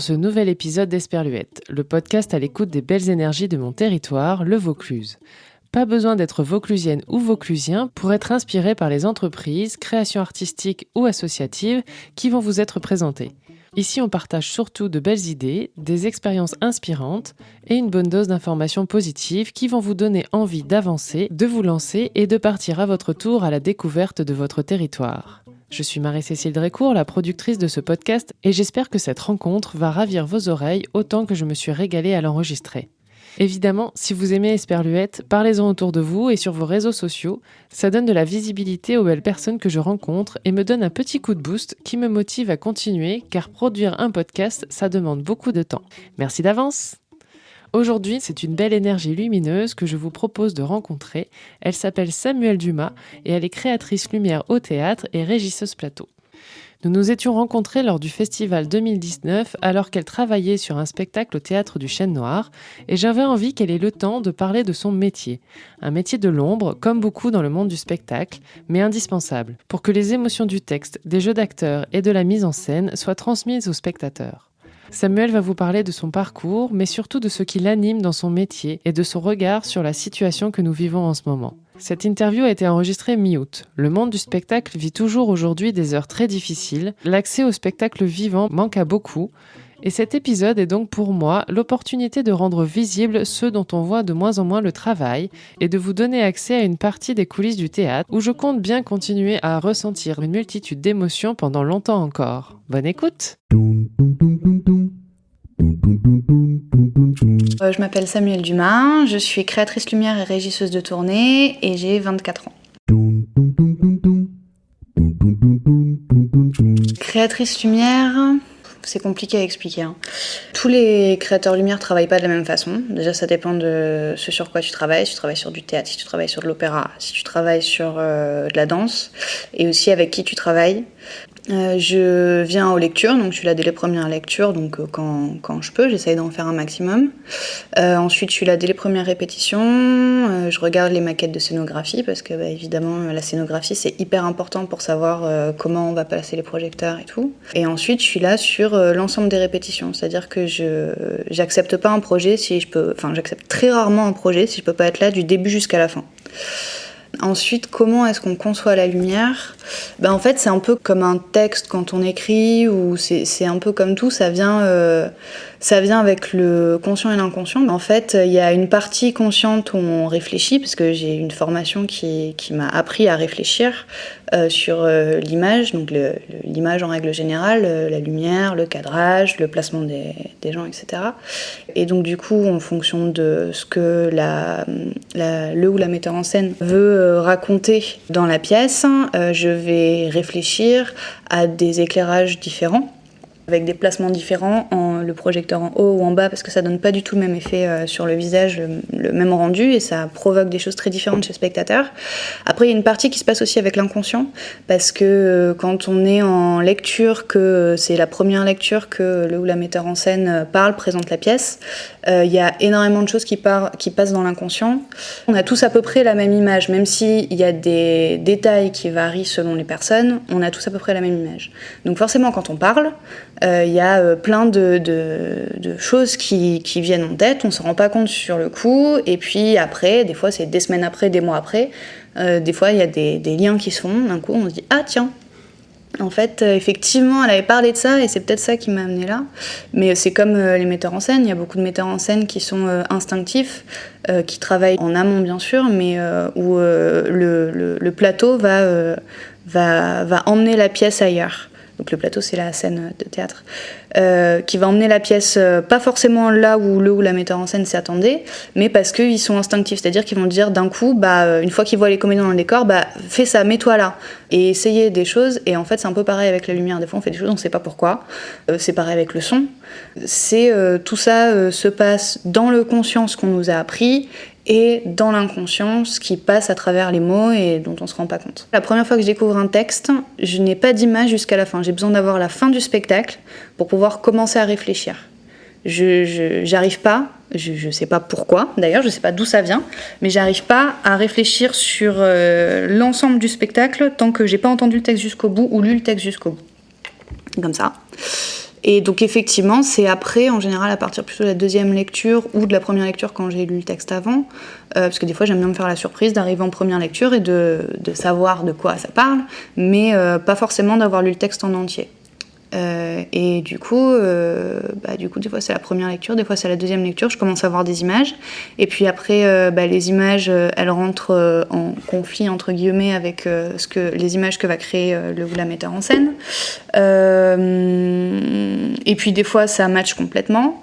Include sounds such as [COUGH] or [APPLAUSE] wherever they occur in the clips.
ce nouvel épisode d'Esperluette, le podcast à l'écoute des belles énergies de mon territoire, le Vaucluse. Pas besoin d'être vauclusienne ou vauclusien pour être inspiré par les entreprises, créations artistiques ou associatives qui vont vous être présentées. Ici, on partage surtout de belles idées, des expériences inspirantes et une bonne dose d'informations positives qui vont vous donner envie d'avancer, de vous lancer et de partir à votre tour à la découverte de votre territoire. Je suis Marie-Cécile Drécourt, la productrice de ce podcast, et j'espère que cette rencontre va ravir vos oreilles autant que je me suis régalée à l'enregistrer. Évidemment, si vous aimez Esperluette, parlez-en autour de vous et sur vos réseaux sociaux. Ça donne de la visibilité aux belles personnes que je rencontre et me donne un petit coup de boost qui me motive à continuer car produire un podcast, ça demande beaucoup de temps. Merci d'avance Aujourd'hui, c'est une belle énergie lumineuse que je vous propose de rencontrer. Elle s'appelle Samuel Dumas et elle est créatrice lumière au théâtre et régisseuse plateau. Nous nous étions rencontrés lors du festival 2019 alors qu'elle travaillait sur un spectacle au théâtre du Chêne Noir et j'avais envie qu'elle ait le temps de parler de son métier. Un métier de l'ombre, comme beaucoup dans le monde du spectacle, mais indispensable pour que les émotions du texte, des jeux d'acteurs et de la mise en scène soient transmises aux spectateurs. Samuel va vous parler de son parcours, mais surtout de ce qui l'anime dans son métier et de son regard sur la situation que nous vivons en ce moment. Cette interview a été enregistrée mi-août. Le monde du spectacle vit toujours aujourd'hui des heures très difficiles. L'accès au spectacle vivant manque à beaucoup. Et cet épisode est donc pour moi l'opportunité de rendre visible ceux dont on voit de moins en moins le travail et de vous donner accès à une partie des coulisses du théâtre où je compte bien continuer à ressentir une multitude d'émotions pendant longtemps encore. Bonne écoute je m'appelle Samuel Dumas, je suis créatrice lumière et régisseuse de tournée et j'ai 24 ans. Créatrice lumière, c'est compliqué à expliquer. Hein. Tous les créateurs lumière travaillent pas de la même façon. Déjà, ça dépend de ce sur quoi tu travailles. Si tu travailles sur du théâtre, si tu travailles sur de l'opéra, si tu travailles sur euh, de la danse, et aussi avec qui tu travailles. Euh, je viens aux lectures, donc je suis là dès les premières lectures, donc euh, quand, quand, je peux, j'essaye d'en faire un maximum. Euh, ensuite, je suis là dès les premières répétitions, je regarde les maquettes de scénographie, parce que bah, évidemment, la scénographie, c'est hyper important pour savoir comment on va placer les projecteurs et tout. Et ensuite, je suis là sur l'ensemble des répétitions, c'est-à-dire que je j'accepte pas un projet si je peux, enfin, j'accepte très rarement un projet si je peux pas être là du début jusqu'à la fin. Ensuite, comment est-ce qu'on conçoit la lumière? Ben, En fait, c'est un peu comme un texte quand on écrit, ou c'est un peu comme tout, ça vient, euh, ça vient avec le conscient et l'inconscient. En fait, il y a une partie consciente où on réfléchit, parce que j'ai une formation qui, m'a appris à réfléchir euh, sur euh, l'image, donc l'image en règle générale, la lumière, le cadrage, le placement des, gens, etc. Et donc du coup, en fonction de ce que le ou la metteur en scène veut euh, raconter dans la pièce, euh, je vais réfléchir à des éclairages différents avec des placements différents, en, le projecteur en haut ou en bas, parce que ça donne pas du tout le même effet euh, sur le visage, le, même rendu, et ça provoque des choses très différentes chez le spectateur. Après, il y a une partie qui se passe aussi avec l'inconscient, parce que euh, quand on est en lecture, que c'est la première lecture que le ou la metteur en scène euh, parle, présente la pièce, il y a énormément de choses qui, qui passent dans l'inconscient. On a tous à peu près la même image, même s'il y a des détails qui varient selon les personnes, on a tous à peu près la même image. Donc forcément, quand on parle, euh, il y a euh, plein de, choses qui, viennent en tête, on s'en rend pas compte sur le coup, et puis après, des fois c'est des semaines après, des mois après, euh, des fois il y a des, liens qui se font, d'un coup on se dit ah tiens, en fait, effectivement, elle avait parlé de ça et c'est peut-être ça qui m'a amené là. Mais c'est comme les metteurs en scène, il y a beaucoup de metteurs en scène qui sont instinctifs, qui travaillent en amont bien sûr, mais où le, plateau va emmener la pièce ailleurs donc le plateau c'est la scène de théâtre, euh, qui va emmener la pièce euh, pas forcément là où le ou la metteur en scène s'y attendait, mais parce qu'ils sont instinctifs, c'est-à-dire qu'ils vont dire d'un coup, bah, euh, une fois qu'ils voient les comédiens dans le décor, bah, fais ça, mets-toi là, et essayer des choses, et en fait c'est un peu pareil avec la lumière, des fois on fait des choses, on ne sait pas pourquoi, c'est pareil avec le son, c'est tout ça se passe dans le conscient, ce qu'on nous a appris, et dans l'inconscience qui passe à travers les mots et dont on se rend pas compte. La première fois que je découvre un texte, je n'ai pas d'image jusqu'à la fin. J'ai besoin d'avoir la fin du spectacle pour pouvoir commencer à réfléchir. Je n'arrive pas Je ne sais pas pourquoi, d'ailleurs, je ne sais pas d'où ça vient, mais j'arrive pas à réfléchir sur euh, l'ensemble du spectacle tant que j'ai pas entendu le texte jusqu'au bout ou lu le texte jusqu'au bout. Comme ça. Et donc effectivement, c'est après, en général, à partir plutôt de la deuxième lecture ou de la première lecture quand j'ai lu le texte avant, euh, parce que des fois j'aime bien me faire la surprise d'arriver en première lecture et de, de, savoir de quoi ça parle, mais euh, pas forcément d'avoir lu le texte en entier. Euh, et du coup, euh, bah, du coup, des fois c'est la première lecture, des fois c'est la deuxième lecture. Je commence à voir des images, et puis après, euh, bah, les images, elles rentrent en conflit entre guillemets avec ce que les images que va créer le la metteur en scène. et puis des fois, ça match complètement.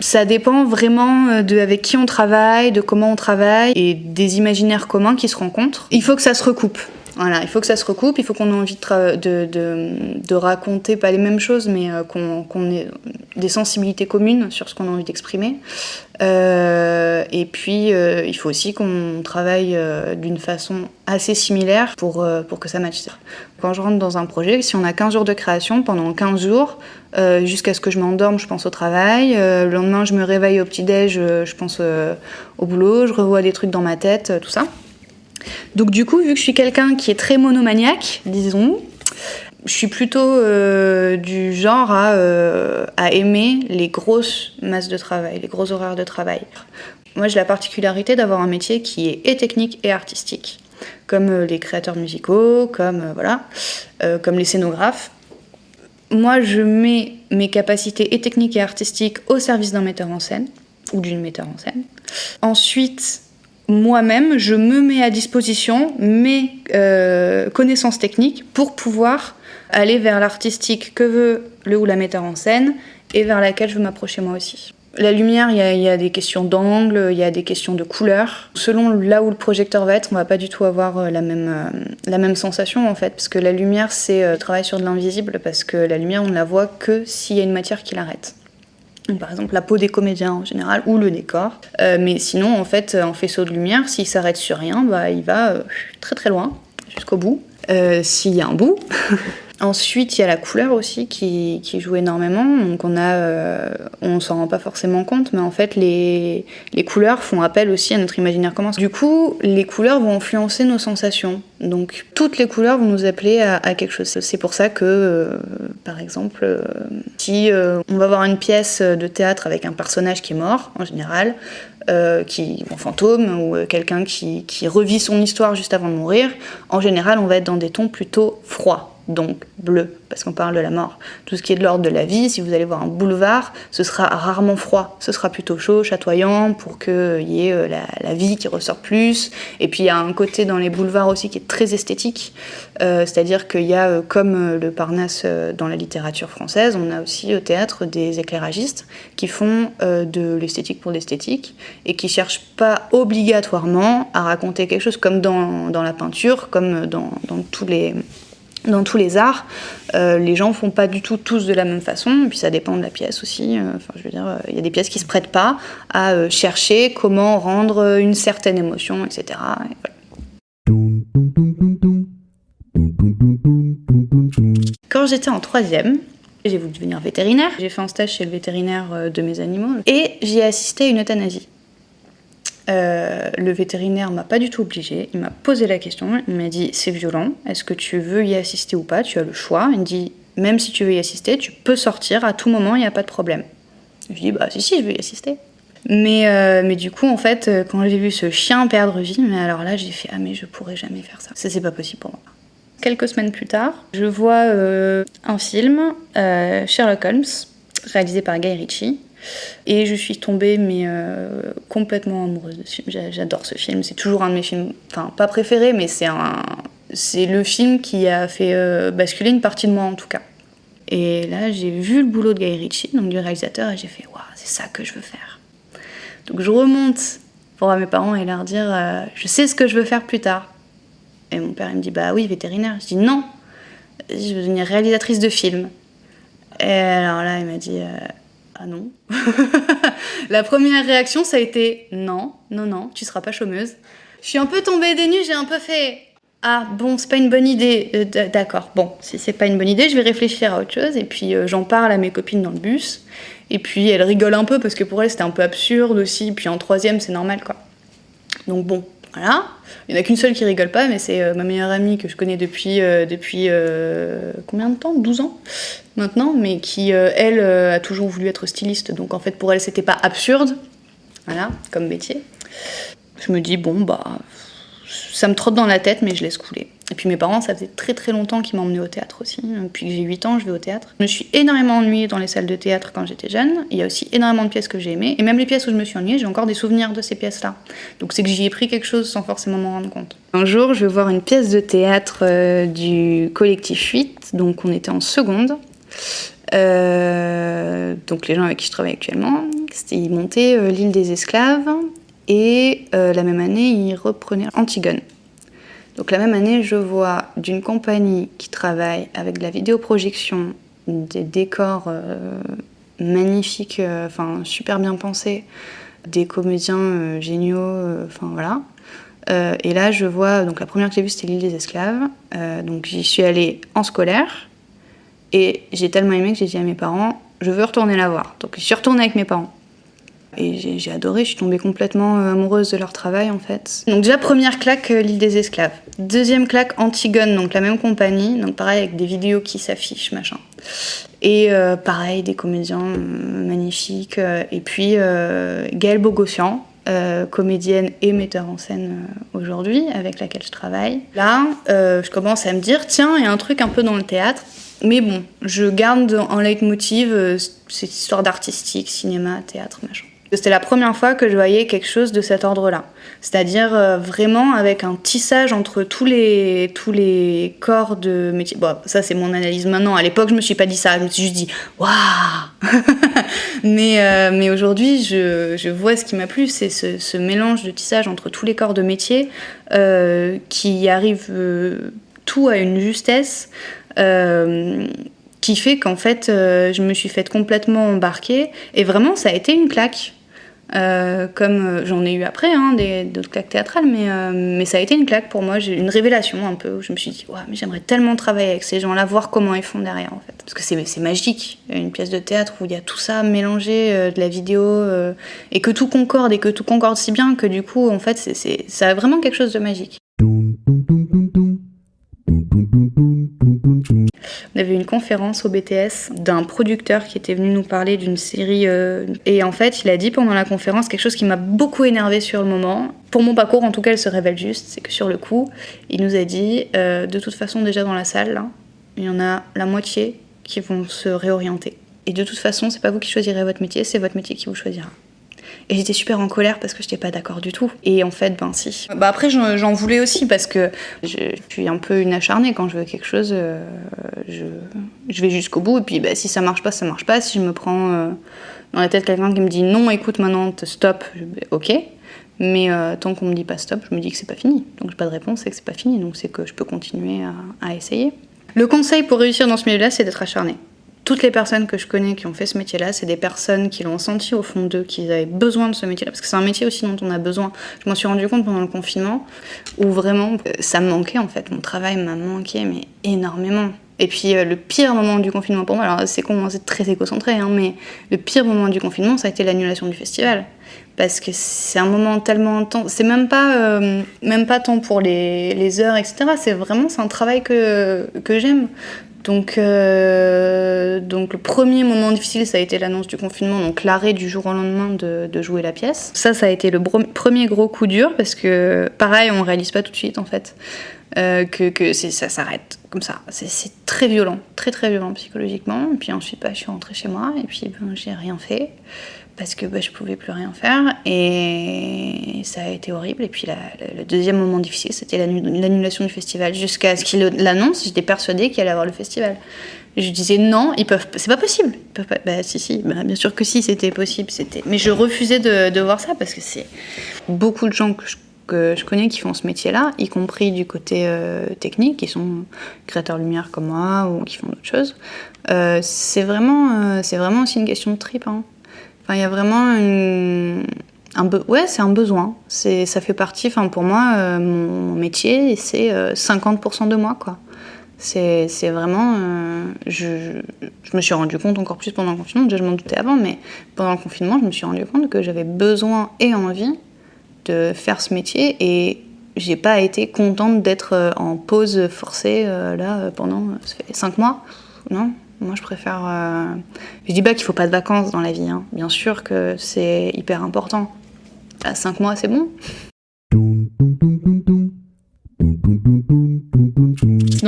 Ça dépend vraiment de avec qui on travaille, de comment on travaille et des imaginaires communs qui se rencontrent. Il faut que ça se recoupe. Voilà, il faut que ça se recoupe, il faut qu'on ait envie de, raconter, pas les mêmes choses, mais euh, qu'on ait des sensibilités communes sur ce qu'on a envie d'exprimer. Euh, et puis, euh, il faut aussi qu'on travaille d'une façon assez similaire pour, pour que ça matche. Quand je rentre dans un projet, si on a 15 jours de création, pendant 15 jours, jusqu'à ce que je m'endorme, je pense au travail. le lendemain, je me réveille au petit-déj, je pense au boulot, je revois des trucs dans ma tête, tout ça. Donc du coup, vu que je suis quelqu'un qui est très monomaniaque, disons, je suis plutôt euh, du genre euh, à, aimer les grosses masses de travail, les gros horaires de travail. Moi, j'ai la particularité d'avoir un métier qui est et technique et artistique, comme euh, les créateurs musicaux, comme voilà, comme les scénographes. Moi, je mets mes capacités et techniques et artistiques au service d'un metteur en scène ou d'une metteur en scène. Ensuite, moi-même, je me mets à disposition mes euh, connaissances techniques pour pouvoir aller vers l'artistique que veut le ou la metteur en scène et vers laquelle je veux m'approcher moi aussi. La lumière, il y, a des questions d'angle, il y a des questions de couleur. Selon là où le projecteur va être, on va pas du tout avoir euh, la même, euh, la même sensation en fait, parce que la lumière, c'est travailler sur de l'invisible, parce que la lumière, on ne la voit que s'il y a une matière qui l'arrête par exemple la peau des comédiens en général ou le décor. Euh, mais sinon, en fait, en faisceau de lumière, s'il s'arrête sur rien, bah, il va euh, très très loin, jusqu'au bout. Euh, s'il y a un bout. [LAUGHS] Ensuite, il y a la couleur aussi qui, joue énormément. Donc on a, euh, on s'en rend pas forcément compte, mais en fait les, couleurs font appel aussi à notre imaginaire commun. Du coup, les couleurs vont influencer nos sensations. Donc toutes les couleurs vont nous appeler à, quelque chose. C'est pour ça que, euh, par exemple, euh, si on va voir une pièce de théâtre avec un personnage qui est mort, en général, euh, qui, un fantôme ou quelqu'un qui, qui revit son histoire juste avant de mourir, en général, on va être dans des tons plutôt froids donc bleu, parce qu'on parle de la mort. Tout ce qui est de l'ordre de la vie, si vous allez voir un boulevard, ce sera rarement froid, ce sera plutôt chaud, chatoyant, pour qu'il y ait euh, la, vie qui ressort plus. Et puis il y a un côté dans les boulevards aussi qui est très esthétique, euh, c'est-à-dire qu'il y a, euh, comme le Parnasse dans la littérature française, on a aussi au théâtre des éclairagistes qui font de l'esthétique pour l'esthétique et qui cherchent pas obligatoirement à raconter quelque chose comme dans, dans la peinture, comme dans, dans tous les dans tous les arts, euh, les gens font pas du tout tous de la même façon, puis ça dépend de la pièce aussi. Euh, enfin, je veux dire, il y a des pièces qui se prêtent pas à euh, chercher comment rendre une certaine émotion, etc. Quand j'étais en troisième, j'ai voulu devenir vétérinaire. J'ai fait un stage chez le vétérinaire de mes animaux et j'y ai assisté à une euthanasie. Euh, le vétérinaire m'a pas du tout obligé. Il m'a posé la question. Il m'a dit c'est violent. Est-ce que tu veux y assister ou pas? Tu as le choix. Il me dit même si tu veux y assister, tu peux sortir à tout moment. Il n'y a pas de problème. Je dis bah si si, je veux y assister. Mais, euh, mais du coup, en fait, euh, quand j'ai vu ce chien perdre vie, mais alors là, j'ai fait ah mais je pourrais jamais faire ça. Ça c'est pas possible pour moi. Quelques semaines plus tard, je vois un film, Sherlock Holmes, réalisé par Guy Ritchie, et je suis tombée, mais euh, complètement amoureuse de ce film. J'adore ce film. C'est toujours un de mes films, enfin, pas préférés, mais c'est un. C'est le film qui a fait euh, basculer une partie de moi en tout cas. Et là, j'ai vu le boulot de Guy Ritchie, donc du réalisateur, et j'ai fait Waouh, c'est ça que je veux faire. Donc je remonte pour voir mes parents et leur dire euh, Je sais ce que je veux faire plus tard. Et mon père, il me dit Bah oui, vétérinaire. Je dis Non, je veux devenir réalisatrice de films. Et alors là, il m'a dit ah non. [LAUGHS] la première réaction, ça a été non, non, non, tu seras pas chômeuse. Je suis un peu tombée des nues, j'ai un peu fait Ah bon, c'est pas une bonne idée. Euh, d'accord. Bon, si c'est pas une bonne idée, je vais réfléchir à autre chose. Et puis euh, j'en parle à mes copines dans le bus. Et puis elles rigolent un peu parce que pour elles c'était un peu absurde aussi. Puis en troisième, c'est normal quoi. Donc bon, voilà. Il n'y en a qu'une seule qui rigole pas, mais c'est euh, ma meilleure amie que je connais depuis, depuis combien de temps? 12 ans maintenant, mais qui, elle, a toujours voulu être styliste. Donc en fait, pour elle, c'était pas absurde, voilà, comme métier. Je me dis, bon, bah, ça me trotte dans la tête, mais je laisse couler. Et puis mes parents, ça faisait très très longtemps qu'ils m'emmenaient au théâtre aussi. Depuis que j'ai 8 ans, je vais au théâtre. Je me suis énormément ennuyée dans les salles de théâtre quand j'étais jeune. Il y a aussi énormément de pièces que j'ai aimées. Et même les pièces où je me suis ennuyée, j'ai encore des souvenirs de ces pièces-là. Donc c'est que j'y ai pris quelque chose sans forcément m'en rendre compte. Un jour, je vais voir une pièce de théâtre euh, du collectif 8. Donc on était en seconde. Euh, donc les gens avec qui je travaille actuellement, ils montaient euh, l'île des esclaves et la même année, il reprenait Antigone. Donc la même année, je vois d'une compagnie qui travaille avec de la vidéoprojection, des décors euh, magnifiques, euh, enfin super bien pensés, des comédiens géniaux, enfin voilà. et là, je vois, donc la première que j'ai vue, c'était l'île des esclaves. donc j'y suis allée en scolaire. Et j'ai tellement aimé que j'ai dit à mes parents, je veux retourner la voir. Donc je suis retournée avec mes parents. Et j'ai adoré, je suis tombée complètement euh, amoureuse de leur travail en fait. Donc déjà première claque, euh, l'île des esclaves. Deuxième claque, Antigone, donc la même compagnie, donc pareil avec des vidéos qui s'affichent, machin. Et euh, pareil, des comédiens magnifiques. et puis Gaëlle Bogossian, comédienne et metteur en scène aujourd'hui, avec laquelle je travaille. Là, je commence à me dire, tiens, il y a un truc un peu dans le théâtre. Mais bon, je garde en leitmotiv cette histoire d'artistique, cinéma, théâtre, machin. C'était la première fois que je voyais quelque chose de cet ordre-là. C'est-à-dire euh, vraiment avec un tissage entre tous les, tous les corps de métier. Bon, ça c'est mon analyse maintenant. À l'époque, je me suis pas dit ça. Je me suis juste dit waouh [LAUGHS] Mais, euh, mais aujourd'hui, je, je, vois ce qui m'a plu c'est ce, mélange de tissage entre tous les corps de métier euh, qui arrive tout à une justesse qui fait qu'en fait, je me suis faite complètement embarquer. Et vraiment, ça a été une claque. Euh, comme euh, j'en ai eu après, hein, d'autres claques théâtrales, mais, euh, mais ça a été une claque pour moi, une révélation un peu, où je me suis dit, ouais, mais j'aimerais tellement travailler avec ces gens-là, voir comment ils font derrière. Parce que c'est magique, une pièce de théâtre où il y a tout ça mélangé, de la vidéo, et que tout concorde, et que tout concorde si bien que du coup, en fait, c'est ça a vraiment quelque chose de magique. On avait une conférence au BTS d'un producteur qui était venu nous parler d'une série. Euh, et en fait, il a dit pendant la conférence quelque chose qui m'a beaucoup énervé sur le moment. Pour mon parcours, en tout cas, elle se révèle juste. C'est que sur le coup, il nous a dit euh, de toute façon, déjà dans la salle, il y en a la moitié qui vont se réorienter. Et de toute façon, c'est pas vous qui choisirez votre métier, c'est votre métier qui vous choisira. Et j'étais super en colère parce que je n'étais pas d'accord du tout. Et en fait, ben si. Bah après, j'en voulais aussi parce que je, suis un peu une acharnée. Quand je veux quelque chose, euh, je, vais jusqu'au bout. Et puis bah, si ça marche pas, ça marche pas. Si je me prends euh, dans la tête quelqu'un qui me dit non, écoute, maintenant, stop, ok. Mais euh, tant qu'on me dit pas stop, je me dis que c'est pas fini. Donc j'ai pas de réponse et que c'est pas fini. Donc c'est que je peux continuer à, à essayer. Le conseil pour réussir dans ce milieu-là, c'est d'être acharné toutes les personnes que je connais qui ont fait ce métier-là, c'est des personnes qui l'ont senti au fond d'eux, qu'ils avaient besoin de ce métier-là, parce que c'est un métier aussi dont on a besoin. Je m'en suis rendu compte pendant le confinement, où vraiment euh, ça me manquait en fait, mon travail m'a manqué, mais énormément. Et puis euh, le pire moment du confinement pour moi, alors c'est con, c'est très égocentré, hein, mais le pire moment du confinement, ça a été l'annulation du festival. Parce que c'est un moment tellement intense, c'est même pas, euh, tant pour les, les heures, etc. C'est vraiment, c'est un travail que, que j'aime. Donc, euh, donc le premier moment difficile, ça a été l'annonce du confinement, donc l'arrêt du jour au lendemain de, de, jouer la pièce. Ça, ça a été le premier gros coup dur parce que, pareil, on réalise pas tout de suite en fait euh, que, que ça s'arrête comme ça. C'est très violent, très très violent psychologiquement. Et puis ensuite, bah, je suis rentrée chez moi et puis ben, j'ai rien fait parce que bah, je pouvais plus rien faire et ça a été horrible. Et puis le deuxième moment difficile, c'était l'annulation du festival. Jusqu'à ce qu'il l'annonce, j'étais persuadée qu'il allait avoir le festival. Je disais non, ils peuvent, c'est pas possible. Ils peuvent pas, bah si si, bah, bien sûr que si, c'était possible, c'était. Mais je refusais de, de voir ça parce que c'est beaucoup de gens que je, que je, connais qui font ce métier-là, y compris du côté euh, technique, qui sont créateurs lumière comme moi ou qui font d'autres choses. Euh, c'est vraiment, euh, vraiment aussi une question de trip. Hein. Enfin, il y a vraiment une, un ouais, c'est un besoin. Ça fait partie, enfin pour moi, mon, métier, c'est 50% de moi, quoi. C'est, vraiment, je, je, me suis rendu compte encore plus pendant le confinement. Déjà, je m'en doutais avant, mais pendant le confinement, je me suis rendu compte que j'avais besoin et envie de faire ce métier et j'ai pas été contente d'être en pause forcée là pendant ça cinq mois. Non, moi, je préfère. Euh... Je dis pas qu'il faut pas de vacances dans la vie. Hein. Bien sûr que c'est hyper important. À 5 mois, c'est bon.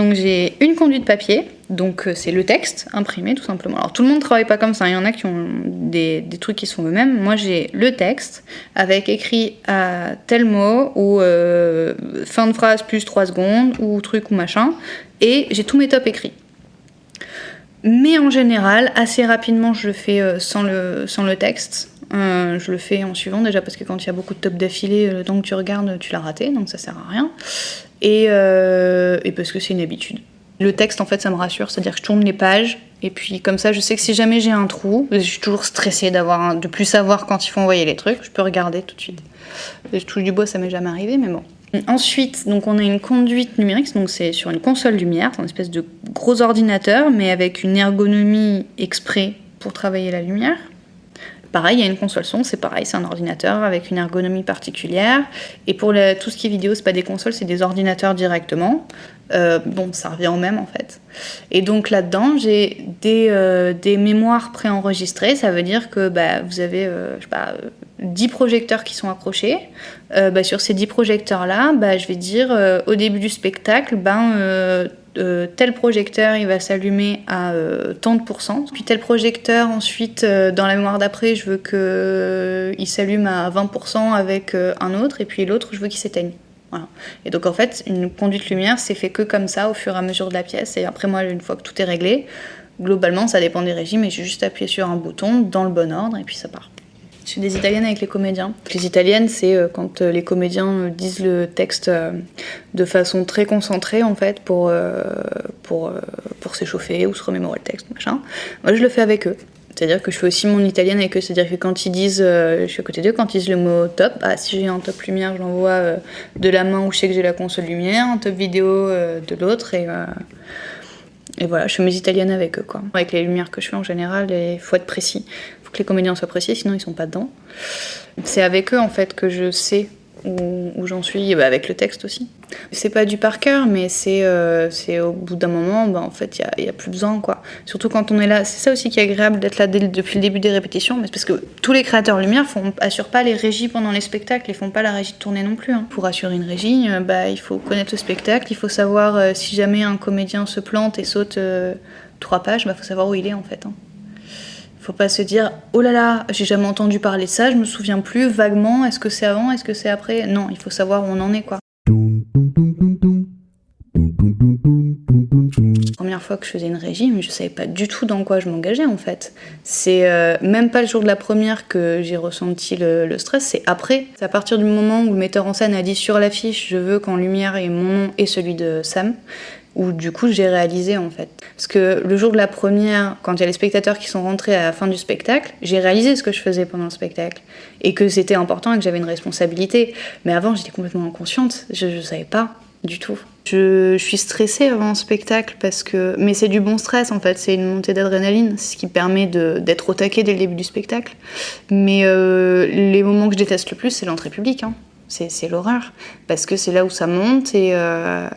Donc j'ai une conduite papier, donc euh, c'est le texte imprimé tout simplement. Alors tout le monde travaille pas comme ça, il y en a qui ont des, des trucs qui sont eux-mêmes. Moi j'ai le texte avec écrit à tel mot ou euh, fin de phrase plus 3 secondes ou truc ou machin, et j'ai tous mes tops écrits. Mais en général, assez rapidement, je le fais euh, sans le, sans le texte. Euh, je le fais en suivant déjà parce que quand il y a beaucoup de top d'affilée, le temps que tu regardes, tu l'as raté, donc ça sert à rien. Et, euh, et parce que c'est une habitude. Le texte, en fait, ça me rassure, c'est-à-dire que je tourne les pages, et puis comme ça, je sais que si jamais j'ai un trou, je suis toujours stressée d'avoir de plus savoir quand il faut envoyer les trucs, je peux regarder tout de suite. Je touche du bois, ça m'est jamais arrivé, mais bon. Ensuite, donc on a une conduite numérique, donc c'est sur une console lumière, c'est une espèce de gros ordinateur, mais avec une ergonomie exprès pour travailler la lumière. Pareil, il y a une console son, c'est pareil, c'est un ordinateur avec une ergonomie particulière. Et pour tout ce qui est vidéo, c'est pas des consoles, c'est des ordinateurs directement. Euh, bon, ça revient au même en fait. Et donc là-dedans, j'ai des, euh, des, mémoires préenregistrées. Ça veut dire que bah, vous avez, euh, pas, 10 projecteurs qui sont accrochés. Bah, sur ces 10 projecteurs-là, bah, je vais dire au début du spectacle, ben, tel projecteur il va s'allumer à tant de pourcents. Puis tel projecteur, ensuite, dans la mémoire d'après, je veux qu'il s'allume à 20% avec un autre. Et puis l'autre, je veux qu'il s'éteigne. Et donc en fait, une conduite lumière, c'est fait que comme ça au fur et à mesure de la pièce. Et après moi, une fois que tout est réglé, globalement, ça dépend des régimes, et j'ai juste appuyé sur un bouton dans le bon ordre et puis ça part. Je suis des italiennes avec les comédiens. Les italiennes, c'est euh, quand euh, les comédiens euh, disent le texte de façon très concentrée en fait pour, pour, pour s'échauffer ou se remémorer le texte, machin. Moi, je le fais avec eux. C'est-à-dire que je fais aussi mon italienne avec eux. C'est-à-dire que quand ils disent, je suis à côté d'eux, quand ils disent le mot top, bah, si j'ai un top lumière, je l'envoie de la main où je sais que j'ai la console lumière, un top vidéo de l'autre. Et, et voilà, je fais mes italiennes avec eux. Quoi. Avec les lumières que je fais en général, il faut être précis. Les comédiens soient précis, sinon ils sont pas dedans. C'est avec eux en fait que je sais où, j'en suis, bah, avec le texte aussi. C'est pas du par cœur, mais c'est euh, au bout d'un moment, bah, en fait, il n'y a, plus besoin. quoi. Surtout quand on est là. C'est ça aussi qui est agréable d'être là depuis le début des répétitions, mais parce que tous les créateurs lumière font, assurent pas les régies pendant les spectacles, ils font pas la régie de tournée non plus. Hein. Pour assurer une régie, euh, bah, il faut connaître le spectacle, il faut savoir euh, si jamais un comédien se plante et saute trois pages, il bah, faut savoir où il est en fait. Hein. Faut pas se dire oh là là, j'ai jamais entendu parler de ça, je me souviens plus vaguement, est-ce que c'est avant, est-ce que c'est après? Non, il faut savoir où on en est quoi. Première fois que je faisais une régie, mais je savais pas du tout dans quoi je m'engageais en fait. C'est euh, même pas le jour de la première que j'ai ressenti le, le stress, c'est après. C'est à partir du moment où le metteur en scène a dit sur l'affiche je veux qu'en lumière et mon nom et celui de Sam où du coup j'ai réalisé en fait. Parce que le jour de la première, quand il y a les spectateurs qui sont rentrés à la fin du spectacle, j'ai réalisé ce que je faisais pendant le spectacle et que c'était important et que j'avais une responsabilité. Mais avant j'étais complètement inconsciente, je ne savais pas du tout. Je, suis stressée avant un spectacle parce que, mais c'est du bon stress en fait, c'est une montée d'adrénaline, ce qui permet d'être au taquet dès le début du spectacle. Mais euh, les moments que je déteste le plus, c'est l'entrée publique. Hein. C'est l'horreur parce que c'est là où ça monte et euh,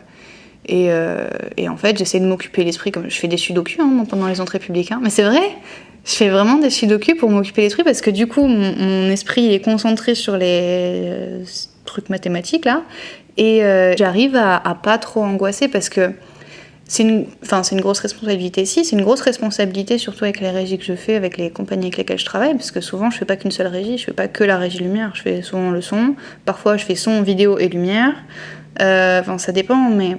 euh, et, en fait, j'essaie de m'occuper l'esprit comme je fais des sudoku hein, pendant les entrées publiques. Hein. Mais c'est vrai, je fais vraiment des sudoku pour m'occuper l'esprit parce que du coup, mon, esprit est concentré sur les euh, trucs mathématiques là. Et euh, j'arrive à, à, pas trop angoisser parce que c'est une, une grosse responsabilité si, c'est une grosse responsabilité surtout avec les régies que je fais, avec les compagnies avec lesquelles je travaille, parce que souvent je fais pas qu'une seule régie, je fais pas que la régie lumière, je fais souvent le son, parfois je fais son, vidéo et lumière, enfin ça dépend, mais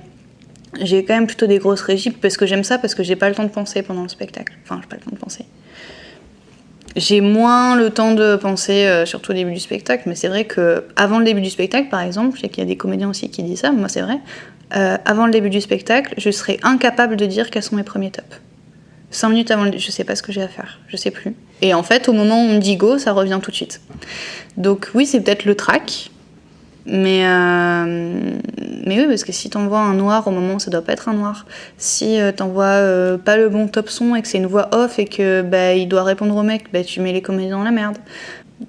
j'ai quand même plutôt des grosses régies parce que j'aime ça, parce que j'ai pas le temps de penser pendant le spectacle. Enfin, j'ai pas le temps de penser. J'ai moins le temps de penser, euh, surtout au début du spectacle, mais c'est vrai que avant le début du spectacle, par exemple, je sais qu'il y a des comédiens aussi qui disent ça, moi c'est vrai, euh, avant le début du spectacle, je serais incapable de dire quels sont mes premiers tops. Cinq minutes avant le... Je sais pas ce que j'ai à faire, je sais plus. Et en fait, au moment où on me dit go, ça revient tout de suite. Donc oui, c'est peut-être le track, mais, euh, mais oui, parce que si t'envoies un noir au moment ça doit pas être un noir, si euh, t'envoies euh, pas le bon top son et que c'est une voix off et que bah, il doit répondre au mec, bah, tu mets les comédiens dans la merde.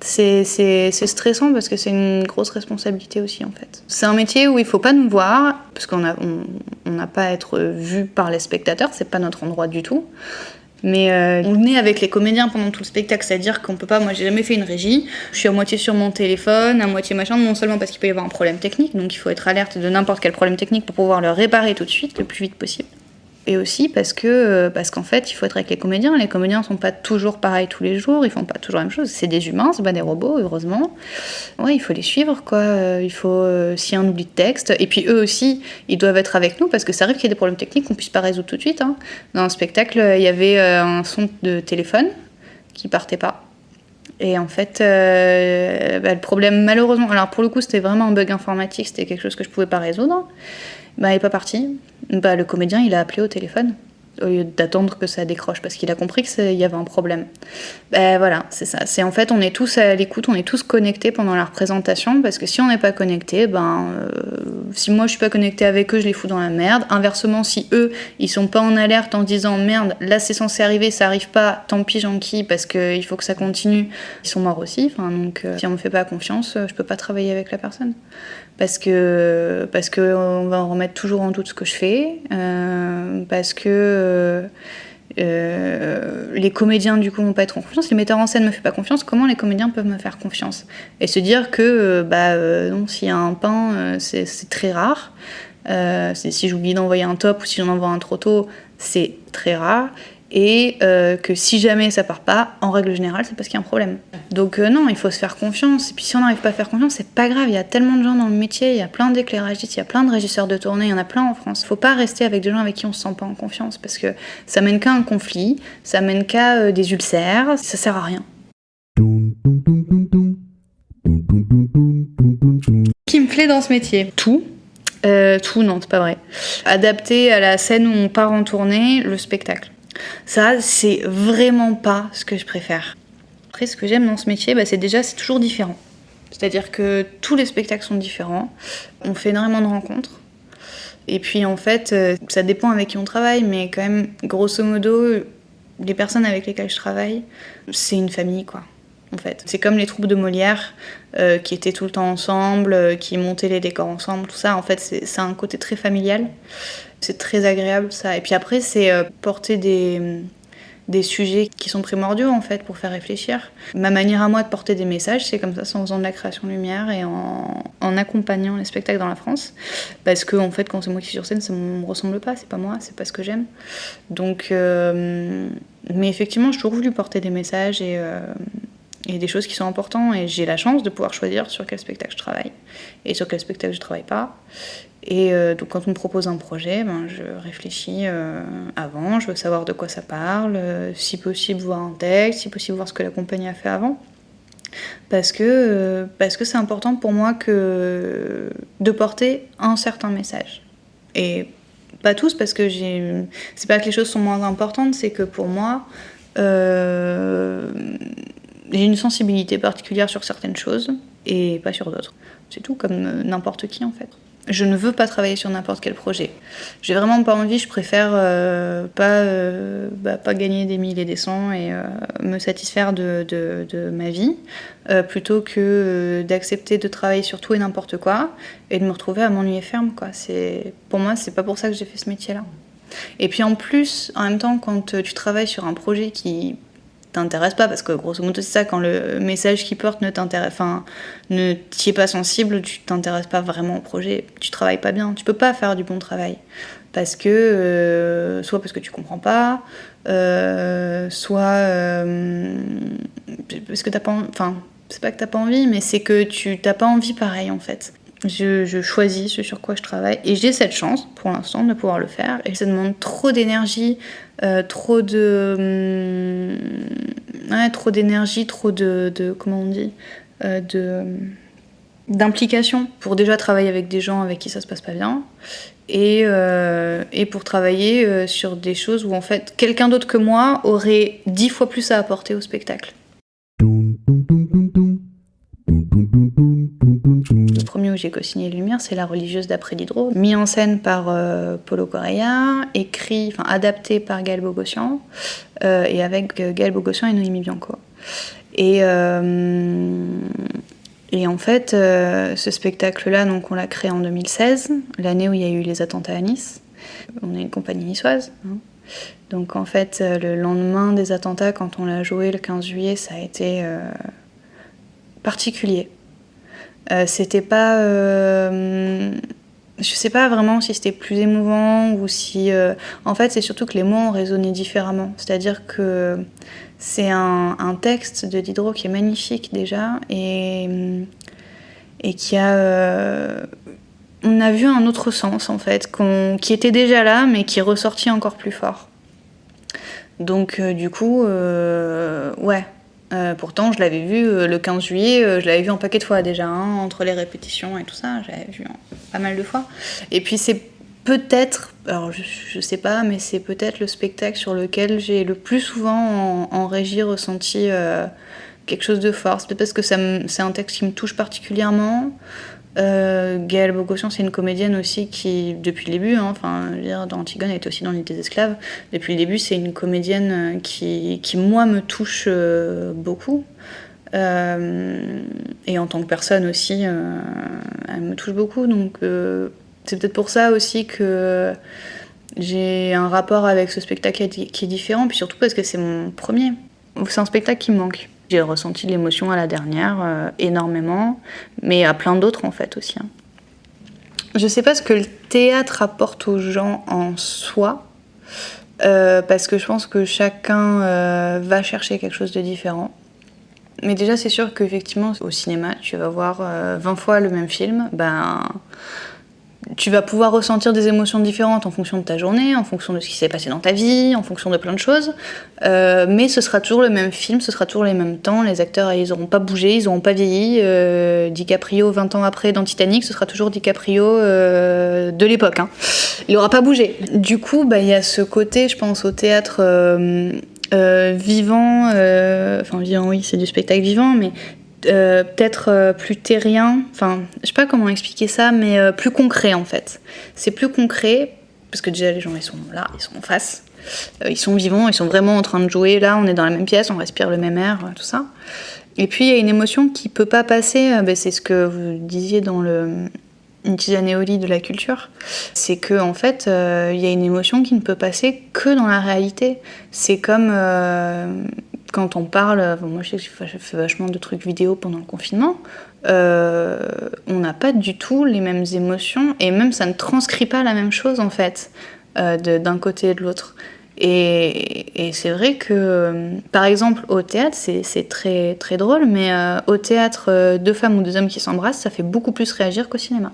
C'est stressant parce que c'est une grosse responsabilité aussi en fait. C'est un métier où il faut pas nous voir parce qu'on n'a on, on pas à être vu par les spectateurs, c'est pas notre endroit du tout. Mais euh, on est avec les comédiens pendant tout le spectacle, c'est-à-dire qu'on peut pas. Moi, j'ai jamais fait une régie. Je suis à moitié sur mon téléphone, à moitié machin, non seulement parce qu'il peut y avoir un problème technique, donc il faut être alerte de n'importe quel problème technique pour pouvoir le réparer tout de suite, le plus vite possible et aussi parce que euh, parce qu'en fait il faut être avec les comédiens. Les comédiens sont pas toujours pareils tous les jours. Ils font pas toujours la même chose. C'est des humains c'est pas des robots heureusement. Ouais il faut les suivre quoi. Euh, il faut euh, s'il y un oubli de texte. Et puis eux aussi ils doivent être avec nous parce que ça arrive qu'il y ait des problèmes techniques qu'on puisse pas résoudre tout de suite hein. dans le spectacle il y avait un son de téléphone qui partait pas. Et en fait, bah, le problème, malheureusement, alors pour le coup, c'était vraiment un bug informatique, c'était quelque chose que je pouvais pas résoudre. Bah, il n'est pas parti. Bah, le comédien, il a appelé au téléphone au lieu d'attendre que ça décroche parce qu'il a compris qu'il y avait un problème. Ben voilà, c'est ça. C'est en fait, on est tous à l'écoute, on est tous connectés pendant la représentation parce que si on n'est pas connecté, ben euh, si moi je suis pas connecté avec eux, je les fous dans la merde. Inversement, si eux ils sont pas en alerte en disant merde, là c'est censé arriver, ça arrive pas, tant pis qui parce qu'il faut que ça continue, ils sont morts aussi. Enfin donc, euh, si on me fait pas confiance, je peux pas travailler avec la personne parce que parce que on va en remettre toujours en doute ce que je fais, euh, parce que euh, euh, les comédiens du coup vont pas en confiance, les metteurs en scène me font pas confiance, comment les comédiens peuvent me faire confiance? Et se dire que bah non, s'il y a un pain, c'est très rare. si j'oublie d'envoyer un top ou si j'en envoie un trop tôt, c'est très rare et euh, que si jamais ça part pas, en règle générale, c'est parce qu'il y a un problème. Donc euh, non, il faut se faire confiance. Et puis si on n'arrive pas à faire confiance, c'est pas grave. Il y a tellement de gens dans le métier, il y a plein d'éclairagistes, il y a plein de régisseurs de tournée, il y en a plein en France. Faut pas rester avec des gens avec qui on se sent pas en confiance parce que ça mène qu'à un conflit, ça mène qu'à euh, des ulcères, ça sert à rien. Qui me plaît dans ce métier Tout. tout, non, c'est pas vrai. Adapté à la scène où on part en tournée, le spectacle. Ça, c'est vraiment pas ce que je préfère. Après, ce que j'aime dans ce métier, bah, c'est déjà, c'est toujours différent. C'est-à-dire que tous les spectacles sont différents. On fait énormément de rencontres. Et puis, en fait, euh, ça dépend avec qui on travaille, mais quand même, grosso modo, les personnes avec lesquelles je travaille, c'est une famille, quoi. C'est comme les troupes de Molière euh, qui étaient tout le temps ensemble, euh, qui montaient les décors ensemble, tout ça. En fait, c'est un côté très familial. C'est très agréable ça. Et puis après, c'est euh, porter des, des sujets qui sont primordiaux en fait pour faire réfléchir. Ma manière à moi de porter des messages, c'est comme ça, c'est en faisant de la création lumière et en, accompagnant les spectacles dans la France. Parce que en fait, quand c'est moi qui suis sur scène, ça me ressemble pas, c'est pas moi, c'est pas ce que j'aime. Donc, mais effectivement, j'ai toujours voulu porter des messages et, et des choses qui sont importantes. Et j'ai la chance de pouvoir choisir sur quel spectacle je travaille et sur quel spectacle je travaille pas. Et euh, donc quand on me propose un projet, ben, je réfléchis euh, avant, je veux savoir de quoi ça parle, euh, si possible voir un texte, si possible voir ce que la compagnie a fait avant. Parce que parce c'est important pour moi que de porter un certain message. Et pas tous parce que c'est pas que les choses sont moins importantes, c'est que pour moi j'ai une sensibilité particulière sur certaines choses et pas sur d'autres. C'est tout comme n'importe qui en fait je ne veux pas travailler sur n'importe quel projet. J'ai vraiment pas envie, je préfère euh, pas, euh, bah, pas gagner des milliers et des cents et euh, me satisfaire de, de, de ma vie, plutôt que d'accepter de travailler sur tout et n'importe quoi et de me retrouver à m'ennuyer ferme. Quoi. Pour moi, c'est pas pour ça que j'ai fait ce métier-là. Et puis en plus, en même temps, quand tu travailles sur un projet qui t'intéresse pas parce que grosso modo c'est ça quand le message qui porte ne t'intéresse enfin ne t'y est pas sensible tu t'intéresses pas vraiment au projet tu travailles pas bien tu peux pas faire du bon travail. Parce que euh, soit parce que tu comprends pas euh, soit euh, parce que t'as pas enfin c'est pas que t'as pas envie mais c'est que tu t'as pas envie pareil en fait je, choisis ce sur quoi je travaille et j'ai cette chance pour l'instant de pouvoir le faire et ça demande trop d'énergie, euh, trop de hum, trop d'énergie, trop de, comment on dit euh, de d'implication pour déjà travailler avec des gens avec qui ça se passe pas bien et, euh, et pour travailler sur des choses où en fait quelqu'un d'autre que moi aurait dix fois plus à apporter au spectacle. Le premier où j'ai co-signé Lumière, c'est La religieuse d'après Diderot, mis en scène par euh, Paulo Correa, écrit, enfin adapté par Gaël Bogossian, euh, et avec euh, Gaël Bogossian et Noémie Bianco. Et, euh, en fait, ce spectacle-là, on l'a créé en 2016, l'année où il y a eu les attentats à Nice. On est une compagnie niçoise. hein. Donc en fait, le lendemain des attentats, quand on l'a joué le 15 juillet, ça a été particulier. Euh, c'était pas. euh, je sais pas vraiment si c'était plus émouvant ou si. euh, en fait, c'est surtout que les mots ont résonné différemment. C'est-à-dire que c'est un, un texte de Diderot qui est magnifique déjà et, et qui a. on a vu un autre sens en fait, qu'on- qui était déjà là mais qui est ressorti encore plus fort. Donc du coup, ouais. Euh, pourtant, je l'avais vu euh, le 15 juillet, euh, je l'avais vu en paquet de fois déjà, hein, entre les répétitions et tout ça, j'avais vu pas mal de fois. Et puis c'est peut-être, alors je, je sais pas, mais c'est peut-être le spectacle sur lequel j'ai le plus souvent en, régie ressenti quelque chose de fort. C'est peut-être parce que c'est un texte qui me touche particulièrement. Euh, Gaëlle c'est une comédienne aussi qui, depuis le début, hein, enfin, dire, dans Antigone, elle était aussi dans l'île des esclaves. Depuis le début, c'est une comédienne euh, qui, qui, moi, me touche euh, beaucoup. Euh, et en tant que personne aussi, elle me touche beaucoup. Donc, c'est peut-être pour ça aussi que j'ai un rapport avec ce spectacle qui est différent, puis surtout parce que c'est mon premier. C'est un spectacle qui me manque. J'ai ressenti l'émotion à la dernière, euh, énormément, mais à plein d'autres en fait aussi. hein. Je sais pas ce que le théâtre apporte aux gens en soi, euh, parce que je pense que chacun euh, va chercher quelque chose de différent. Mais déjà, c'est sûr qu'effectivement, au cinéma, tu vas voir euh, 20 fois le même film, ben, tu vas pouvoir ressentir des émotions différentes en fonction de ta journée, en fonction de ce qui s'est passé dans ta vie, en fonction de plein de choses. Euh, mais ce sera toujours le même film, ce sera toujours les mêmes temps. Les acteurs, ils n'auront pas bougé, ils n'auront pas vieilli. Euh, DiCaprio, 20 ans après, dans Titanic, ce sera toujours DiCaprio euh, de l'époque. hein. Il n'aura pas bougé. Du coup, bah, il y a ce côté, je pense, au théâtre vivant. Enfin, vivant, oui, c'est du spectacle vivant, mais euh, peut-être euh, plus terrien, enfin, je sais pas comment expliquer ça, mais euh, plus concret en fait. C'est plus concret, parce que déjà les gens ils sont là, ils sont en face, ils sont vivants, ils sont vraiment en train de jouer, là on est dans la même pièce, on respire le même air, tout ça. Et puis il y a une émotion qui peut pas passer, ben, c'est ce que vous disiez dans le une au lit de la culture, c'est que en fait il y a une émotion qui ne peut passer que dans la réalité. C'est comme quand on parle, enfin, moi je sais que j'ai fait vachement de trucs vidéo pendant le confinement, euh, on n'a pas du tout les mêmes émotions et même ça ne transcrit pas la même chose en fait euh, d'un côté et de l'autre. Et, c'est vrai que, euh, par exemple, au théâtre, c'est très, très drôle, mais euh, au théâtre, euh, deux femmes ou deux hommes qui s'embrassent, ça fait beaucoup plus réagir qu'au cinéma.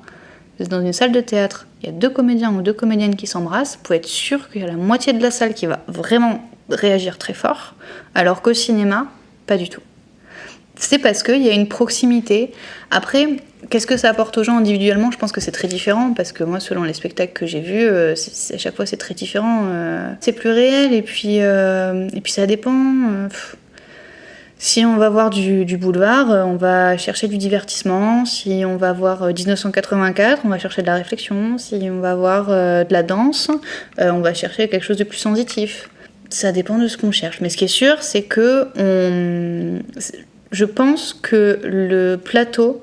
Dans une salle de théâtre, il y a deux comédiens ou deux comédiennes qui s'embrassent, vous pouvez être sûr qu'il y a la moitié de la salle qui va vraiment réagir très fort, alors qu'au cinéma, pas du tout. C'est parce qu'il y a une proximité. Après, qu'est-ce que ça apporte aux gens individuellement? Je pense que c'est très différent parce que moi, selon les spectacles que j'ai vus, euh, à chaque fois c'est très différent. euh, c'est plus réel et puis, euh, et puis ça dépend. si on va voir du, boulevard, on va chercher du divertissement. Si on va voir euh, 1984, on va chercher de la réflexion. Si on va voir de la danse, on va chercher quelque chose de plus sensitif. Ça dépend de ce qu'on cherche. Mais ce qui est sûr, c'est que je pense que le plateau,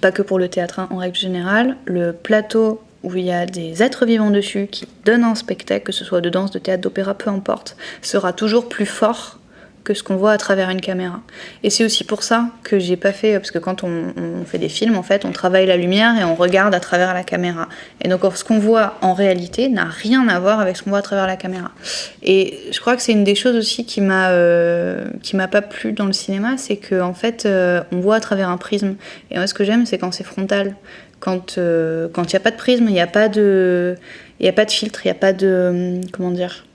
pas que pour le théâtre hein, en règle générale, le plateau où il y a des êtres vivants dessus qui donnent un spectacle, que ce soit de danse, de théâtre, d'opéra, peu importe, sera toujours plus fort que ce qu'on voit à travers une caméra. Et c'est aussi pour ça que j'ai pas fait, parce que quand on, fait des films, en fait, on travaille la lumière et on regarde à travers la caméra. Et donc ce qu'on voit en réalité n'a rien à voir avec ce qu'on voit à travers la caméra. Et je crois que c'est une des choses aussi qui m'a euh, m'a pas plu dans le cinéma, c'est que en fait euh, on voit à travers un prisme. Et moi ce que j'aime c'est quand c'est frontal, quand euh, quand il n'y a pas de prisme, il n'y a a pas de filtre, il n'y a pas de comment dire,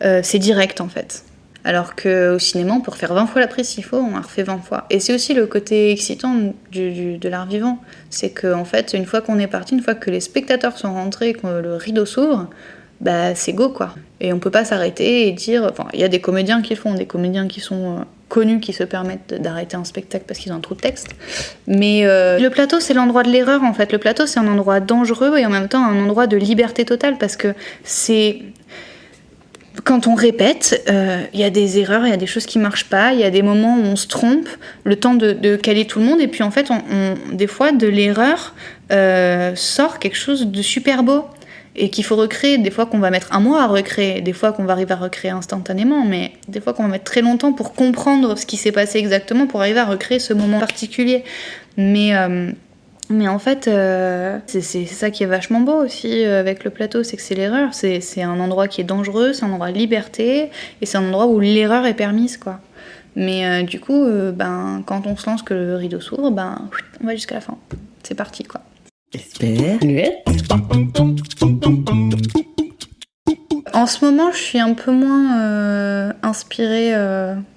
c'est direct en fait. Alors qu'au cinéma, on peut refaire 20 fois la prise s'il faut, on la refait 20 fois. Et c'est aussi le côté excitant du, de l'art vivant. C'est qu'en en fait, une fois qu'on est parti, une fois que les spectateurs sont rentrés, que le rideau s'ouvre, bah c'est go quoi. Et on peut pas s'arrêter et dire. Enfin, il y a des comédiens qui le font, des comédiens qui sont euh, connus qui se permettent d'arrêter un spectacle parce qu'ils ont un trou de texte. Mais euh, le plateau, c'est l'endroit de l'erreur en fait. Le plateau, c'est un endroit dangereux et en même temps un endroit de liberté totale parce que c'est quand on répète, euh, il y a des erreurs, il y a des choses qui marchent pas, il y a des moments où on se trompe, le temps de, caler tout le monde, et puis en fait, on, des fois, de l'erreur euh, sort quelque chose de super beau et qu'il faut recréer. Des fois qu'on va mettre un mois à recréer, des fois qu'on va arriver à recréer instantanément, mais des fois qu'on va mettre très longtemps pour comprendre ce qui s'est passé exactement, pour arriver à recréer ce moment particulier. Mais euh, mais en fait, euh, c'est ça qui est vachement beau aussi euh, avec le plateau, c'est que c'est l'erreur. C'est un endroit qui est dangereux, c'est un endroit de liberté, et c'est un endroit où l'erreur est permise, quoi. Mais euh, du coup, ben, quand on se lance que le rideau s'ouvre, ben, on va jusqu'à la fin. C'est parti, quoi. En ce moment, je suis un peu moins inspirée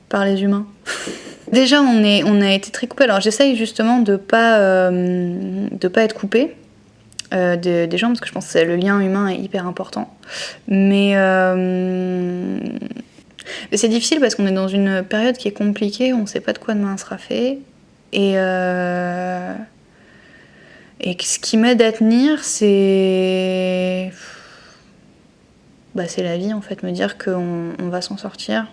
par les humains. [LAUGHS] Déjà, on, est, on a été très coupé. Alors, j'essaye justement de pas, euh, de pas être coupé euh, des gens parce que je pense que le lien humain est hyper important. Mais, euh, c'est difficile parce qu'on est dans une période qui est compliquée, on ne sait pas de quoi demain sera fait. Et, ce qui m'aide à tenir, c'est. Bah, c'est la vie en fait, me dire qu'on on va s'en sortir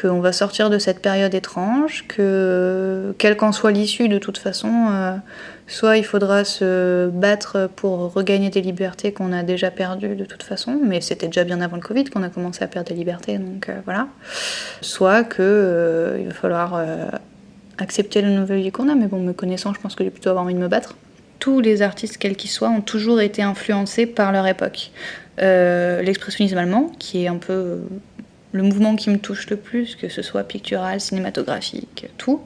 qu'on va sortir de cette période étrange, que quelle qu'en soit l'issue de toute façon, euh, soit il faudra se battre pour regagner des libertés qu'on a déjà perdues de toute façon, mais c'était déjà bien avant le Covid qu'on a commencé à perdre des libertés, donc euh, voilà. Soit que euh, il va falloir accepter le nouvel vie qu'on a, mais bon, me connaissant, je pense que j'ai plutôt avoir envie de me battre. Tous les artistes, quels qu'ils soient, ont toujours été influencés par leur époque. L'expressionnisme allemand, qui est un peu le mouvement qui me touche le plus, que ce soit pictural, cinématographique, tout,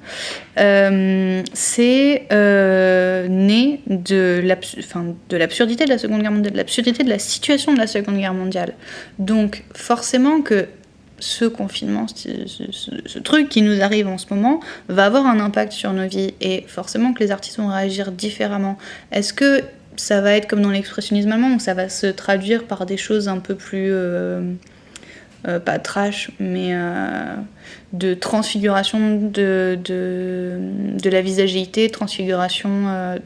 euh, c'est euh, né de l'absurdité de la Seconde Guerre mondiale, de l'absurdité de la situation de la Seconde Guerre mondiale. Donc forcément que ce confinement, ce, truc qui nous arrive en ce moment, va avoir un impact sur nos vies et forcément que les artistes vont réagir différemment. Est-ce que ça va être comme dans l'expressionnisme allemand, où ça va se traduire par des choses un peu plus... Euh, euh, pas trash, mais euh, de transfiguration de, de, la visagéité, transfiguration euh,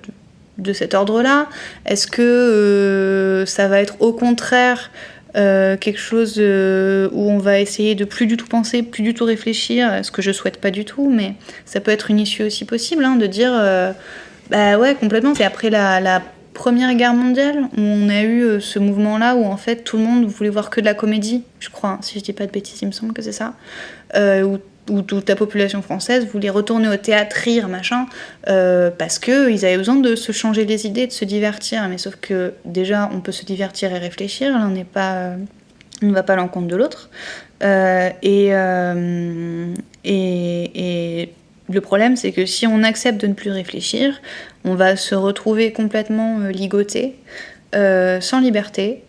de, cet ordre-là. Est-ce que ça va être au contraire quelque chose où on va essayer de plus du tout penser, plus du tout réfléchir, ce que je souhaite pas du tout, mais ça peut être une issue aussi possible, hein, de dire, bah ouais, complètement, c'est après la, la Première Guerre mondiale, où on a eu euh, ce mouvement-là où en fait tout le monde voulait voir que de la comédie, je crois, hein, si je dis pas de bêtises, il me semble que c'est ça, euh, où, toute la population française voulait retourner au théâtre, rire, machin, euh, parce qu'ils avaient besoin de se changer les idées, de se divertir. Mais sauf que déjà, on peut se divertir et réfléchir, l'un n'est pas, on ne va pas à l'encontre de l'autre. et, et, et le problème, c'est que si on accepte de ne plus réfléchir, on va se retrouver complètement euh, ligoté, euh, sans liberté.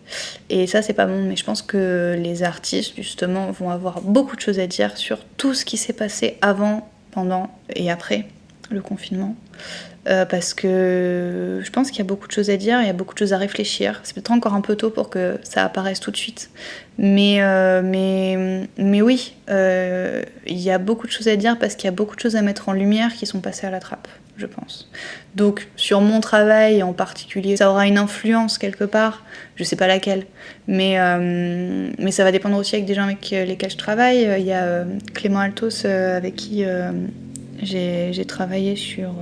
Et ça, c'est pas bon. Mais je pense que les artistes, justement, vont avoir beaucoup de choses à dire sur tout ce qui s'est passé avant, pendant et après le confinement. Euh, parce que je pense qu'il y a beaucoup de choses à dire, il y a beaucoup de choses à réfléchir. C'est peut-être encore un peu tôt pour que ça apparaisse tout de suite. Mais, euh, mais, mais oui, euh, il y a beaucoup de choses à dire parce qu'il y a beaucoup de choses à mettre en lumière qui sont passées à la trappe, je pense. Donc sur mon travail en particulier, ça aura une influence quelque part, je sais pas laquelle, mais, mais ça va dépendre aussi avec des gens avec lesquels je travaille. Il y a Clément Altos avec qui j'ai travaillé sur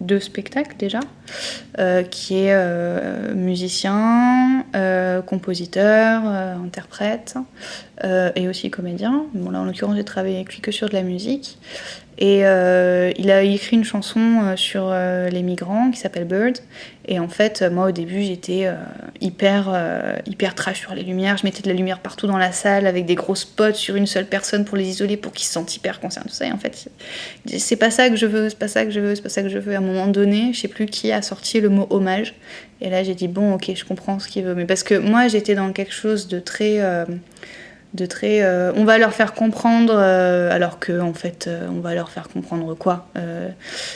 deux spectacles déjà, euh, qui est euh, musicien, euh, compositeur, interprète et aussi comédien. Bon là en l'occurrence j'ai travaillé avec lui que sur de la musique et il a écrit une chanson sur les migrants qui s'appelle Bird. Et en fait, moi au début, j'étais hyper, hyper trash sur les lumières. Je mettais de la lumière partout dans la salle avec des gros spots sur une seule personne pour les isoler, pour qu'ils se sentent hyper concernés. Tout ça. Et en fait, c'est pas ça que je veux, c'est pas ça que je veux, c'est pas ça que je veux. À un moment donné, je sais plus qui a sorti le mot hommage. Et là, j'ai dit bon, ok, je comprends ce qu'il veut. Mais parce que moi, j'étais dans quelque chose de très de très euh, on va leur faire comprendre euh, alors que en fait euh, on va leur faire comprendre quoi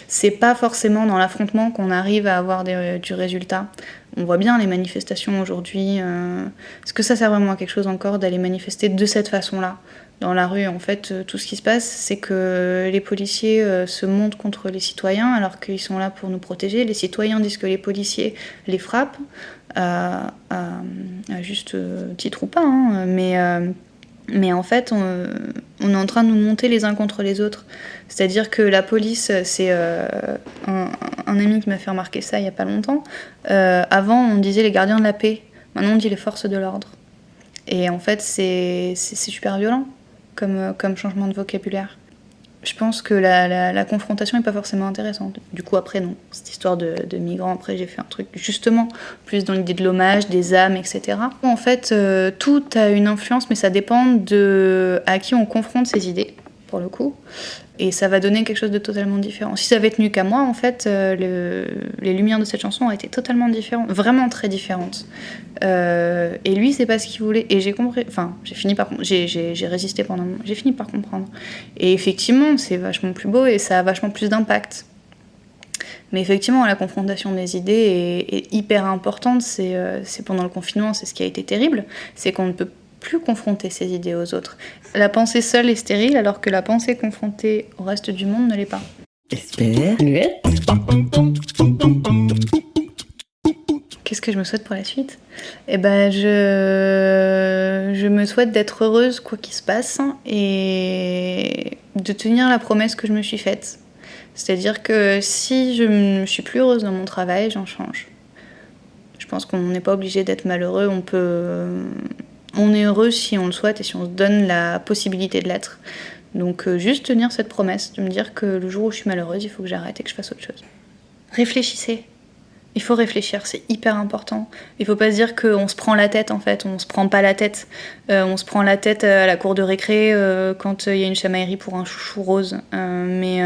c'est pas forcément dans l'affrontement qu'on arrive à avoir du résultat. On voit bien les manifestations aujourd'hui est-ce que ça sert vraiment à quelque chose encore d'aller manifester de cette façon là dans la rue en fait tout ce qui se passe c'est que les policiers se montent contre les citoyens alors qu'ils sont là pour nous protéger. Les citoyens disent que les policiers les frappent à, juste titre ou pas hein, mais mais en fait, on, est en train de nous monter les uns contre les autres. C'est-à-dire que la police, c'est euh, un, ami qui m'a fait remarquer ça il n'y a pas longtemps. Euh, avant, on disait les gardiens de la paix. Maintenant, on dit les forces de l'ordre. Et en fait, c'est super violent comme, comme changement de vocabulaire je pense que la, confrontation n'est pas forcément intéressante. Du coup, après, non. Cette histoire de, migrants, après, j'ai fait un truc justement plus dans l'idée de l'hommage, des âmes, etc. En fait, euh, tout a une influence, mais ça dépend de à qui on confronte ses idées, pour le coup et ça va donner quelque chose de totalement différent. Si ça avait tenu qu'à moi, en fait, euh, les lumières de cette chanson ont été totalement différentes, vraiment très différentes. Euh, et lui, c'est pas ce qu'il voulait. Et j'ai compris, enfin, j'ai fini par, j'ai résisté pendant, j'ai fini par comprendre. Et effectivement, c'est vachement plus beau et ça a vachement plus d'impact. Mais effectivement, la confrontation des idées est, hyper importante. Euh, c'est pendant le confinement, c'est ce qui a été terrible, c'est qu'on ne peut plus confronter ses idées aux autres. La pensée seule est stérile alors que la pensée confrontée au reste du monde ne l'est pas. Qu'est-ce que je me souhaite pour la suite? Eh ben, je, je me souhaite d'être heureuse quoi qu'il se passe et de tenir la promesse que je me suis faite. C'est-à-dire que si je ne suis plus heureuse dans mon travail, j'en change. Je pense qu'on n'est pas obligé d'être malheureux, on peut on est heureux si on le souhaite et si on se donne la possibilité de l'être. Donc euh, juste tenir cette promesse, de me dire que le jour où je suis malheureuse, il faut que j'arrête et que je fasse autre chose. Réfléchissez. Il faut réfléchir, c'est hyper important. Il faut pas se dire qu'on se prend la tête en fait, on se prend pas la tête. Euh, on se prend la tête à la cour de récré euh, quand il y a une chamaillerie pour un chouchou rose. mais,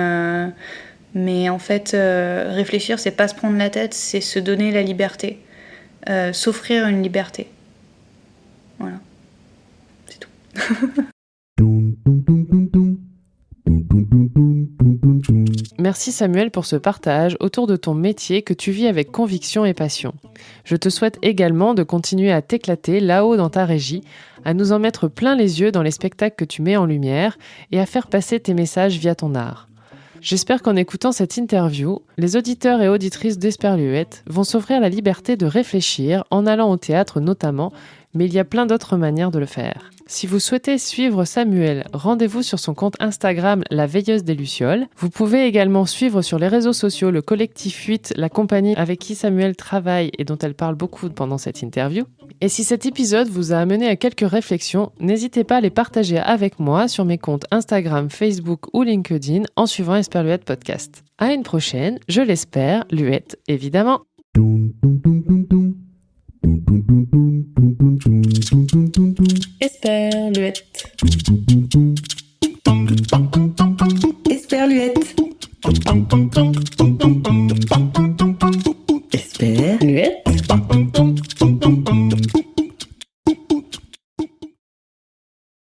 mais en fait, réfléchir, c'est pas se prendre la tête, c'est se donner la liberté, s'offrir une liberté. Voilà. C'est tout. Merci Samuel pour ce partage autour de ton métier que tu vis avec conviction et passion. Je te souhaite également de continuer à t'éclater là-haut dans ta régie, à nous en mettre plein les yeux dans les spectacles que tu mets en lumière et à faire passer tes messages via ton art. J'espère qu'en écoutant cette interview, les auditeurs et auditrices d'Esperluette vont s'offrir la liberté de réfléchir en allant au théâtre notamment mais il y a plein d'autres manières de le faire. Si vous souhaitez suivre Samuel, rendez-vous sur son compte Instagram La Veilleuse des Lucioles. Vous pouvez également suivre sur les réseaux sociaux le collectif 8, la compagnie avec qui Samuel travaille et dont elle parle beaucoup pendant cette interview. Et si cet épisode vous a amené à quelques réflexions, n'hésitez pas à les partager avec moi sur mes comptes Instagram, Facebook ou LinkedIn en suivant Esperluette Podcast. À une prochaine, je l'espère, Luette évidemment. Esperluette. Esperluette.